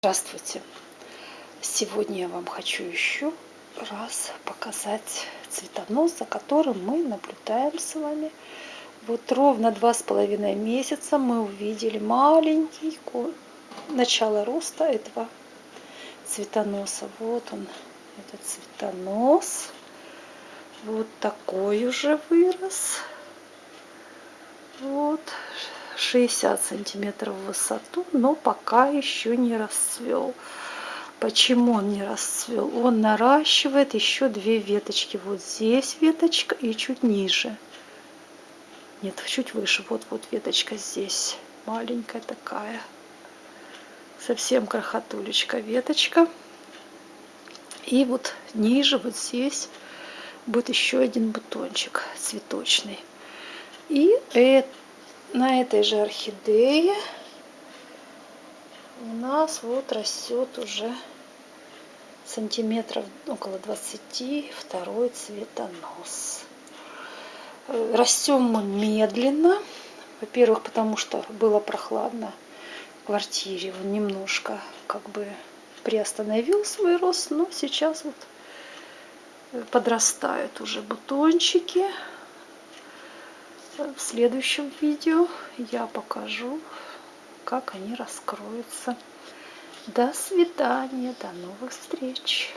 Здравствуйте! Сегодня я вам хочу еще раз показать цветонос, за которым мы наблюдаем с вами. Вот ровно два с половиной месяца мы увидели маленький начало роста этого цветоноса. Вот он, этот цветонос. Вот такой уже вырос. Вот 60 сантиметров в высоту, но пока еще не расцвел. Почему он не расцвел? Он наращивает еще две веточки. Вот здесь веточка и чуть ниже. Нет, чуть выше. Вот, вот веточка здесь. Маленькая такая. Совсем крохотулечка веточка. И вот ниже, вот здесь, будет еще один бутончик цветочный. И это на этой же орхидее у нас вот растет уже сантиметров около 20 второй цветонос. Растем мы медленно. Во-первых, потому что было прохладно в квартире. Он немножко как бы приостановил свой рост, но сейчас вот подрастают уже бутончики в следующем видео я покажу, как они раскроются. До свидания, до новых встреч!